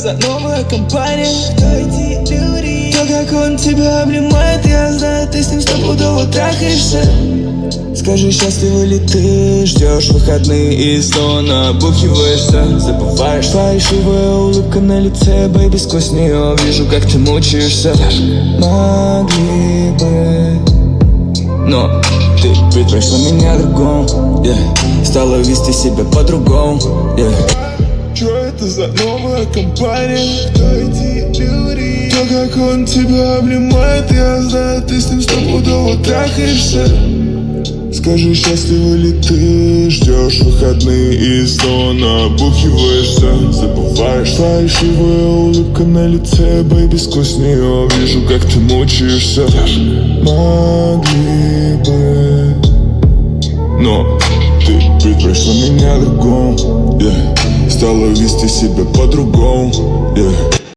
за новая компания? То, как он тебя обнимает, я знаю, ты с ним стопудово трахаешься Скажи, счастлива ли ты? Ждешь выходные и снова набухиваешься Забываешь фальшивая улыбка на лице, бэйби, сквозь нее Вижу, как ты мучаешься Могли бы Но ты предпочла меня другому yeah. Стала вести себя по-другому yeah. Что это за новая компания? Кто эти люди? То, как он тебя обнимает, я знаю, ты с ним стопудово трахаешься Скажи, счастлива ли ты? Ждешь выходные и снова набухиваешься Забываешь фальшивая улыбка на лице, бэйби, сквозь нее Вижу, как ты мучаешься Могли бы Но ты предпочла меня другому yeah. Стала вести себя по-другому yeah.